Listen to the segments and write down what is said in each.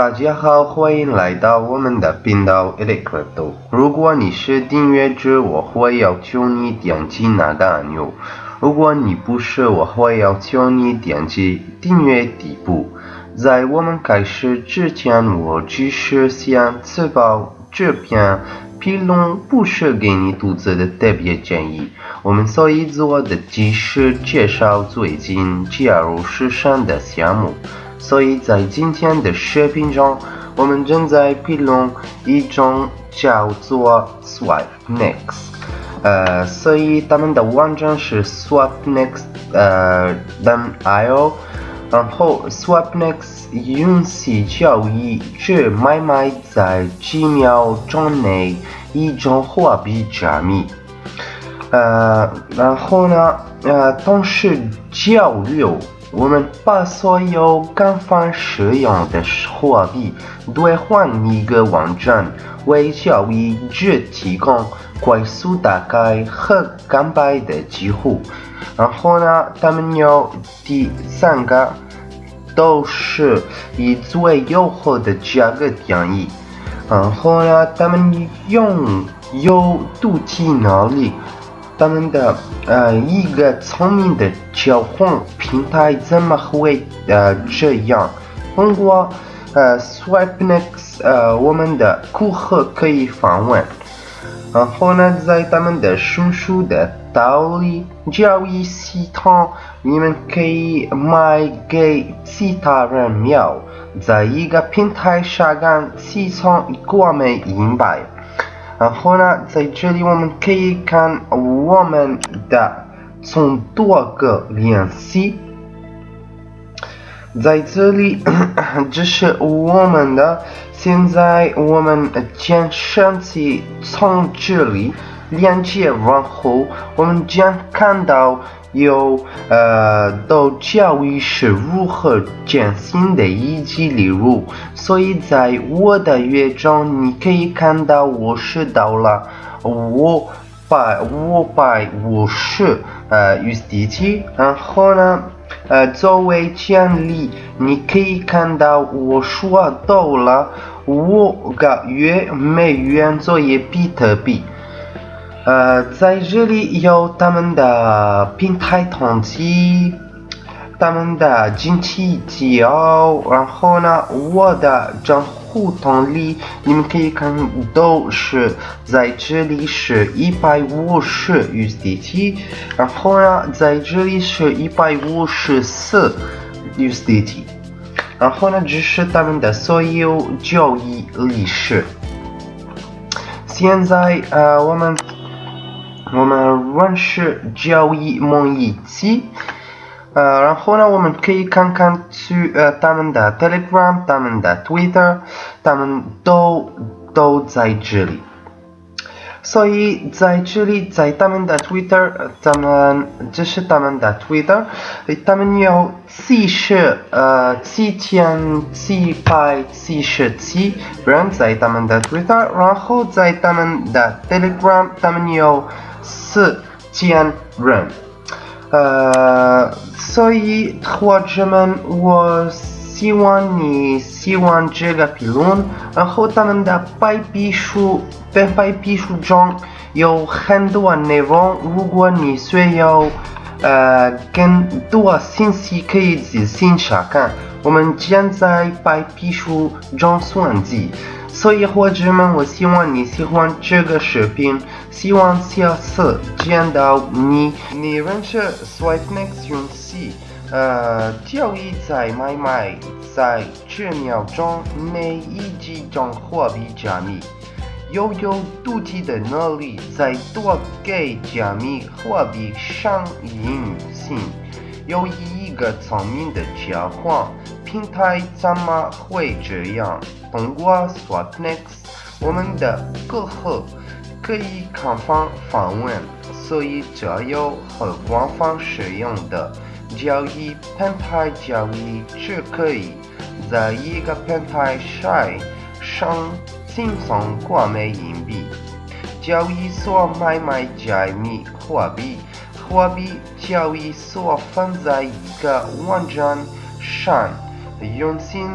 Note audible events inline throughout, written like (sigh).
大家好，欢迎来到我们的频道 Electro。如果你是订阅者，我会要求你点击那个按钮；如果你不是，我会要求你点击订阅底部。在我们开始之前，我只是想确保这篇评论不是给你读者的特别建议。我们所以做的只是介绍最近加入市场的项目。所以在今天的视频中，我们正在评论一种叫做 SwapNext，呃，所以他们的网站是 SwapNext 呃 .io，然后 SwapNext 允许交易者买卖在几秒钟内一种货币加密，呃，然后呢，呃，同时交流。我们把所有官方使用的货币兑换一个网站，为交易者提供快速打开和干白的机会。然后呢，他们有第三个，都是以最优惠的价格定义。然后呢，他们用有独体能力。他们的呃一个聪明的交换平台怎么会呃这样？通过呃 SwipeNex 呃我们的顾客可以访问，然后呢在他们的叔叔的道理交易系统，你们可以卖给其他人秒，在一个平台上干四千多枚银币。然后呢，在这里我们可以看我们的从多个联系，在这里 (clears throat) 这是我们的。现在我们将身体从这里连接，然后我们将看到。有呃，都交易是如何进行的以及例如，所以在我的页中，你可以看到我是到了五百五百五十呃 USDT，然后呢，呃，作为奖励，你可以看到我说到了五个月美元作为比特币。呃，在这里有他们的平台统计，他们的经济资料，然后呢，我的账户统计，你们可以看都是在这里是一百五十 USDT，然后呢，在这里是一百五十四 USDT，然后呢，这是他们的所有交易历史。现在呃，我们。我们认识交易模器，呃，然后呢，我们可以看看去呃他们的 Telegram、他们的 Twitter，他们都都在这里。所以在这里，在他们的 Twitter，他们这是他们的 Twitter，他们有四十呃七千七百七十七人在他们的 Twitter，然后在他们的 Telegram，他们有。四千人，呃，所以伙计们，我希望你喜欢这个评论。然后他们的白皮书，在白皮书中有很多内容。如果你需要呃更多信息，可以自行查看。我们将在白皮书中算计。所以伙计们，我希望你喜欢这个视频，希望下次见到你。你认识 SwipeNext 用息，呃，交易在买卖在几秒钟内以几种货币加密，又有独特的能力在多个加密货币上运行，有一个聪明的交换平台，怎么会这样？通过 SwapNext，我们的客户可以开放访问，所以这有和官方使用的交易平台交易是可以在一个平台上上轻松购买硬币。交易所买卖加密货币，货币交易所放在一个网站上，用心。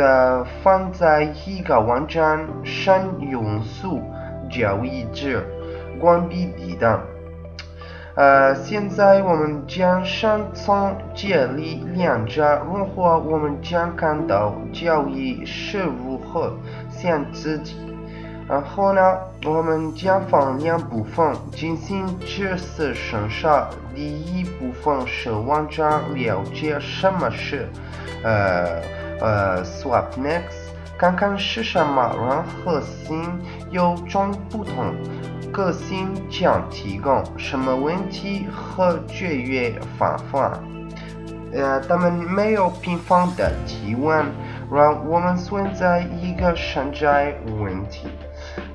的放在一个网站上用速交易制，关闭抵挡。呃，现在我们将上从建立两者，如果我们将看到交易是如何向自己。然后呢，我们将分两部分进行这次审查。第一部分是网站了解什么是呃呃，Swap Next，看看是什么让核心有种不同。个性将提供什么问题和解决方法？呃，他们没有频繁的提问，让我们存在一个存在问题。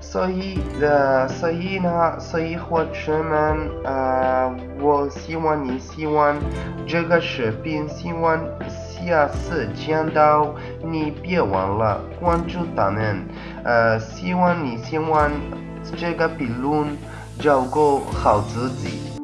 所以，呃，所以呢，所以伙伴们，呃，我希望你喜欢这个视频，希望下次见到你别忘了关注他们，呃，希望你喜欢。这个评论照顾好自己。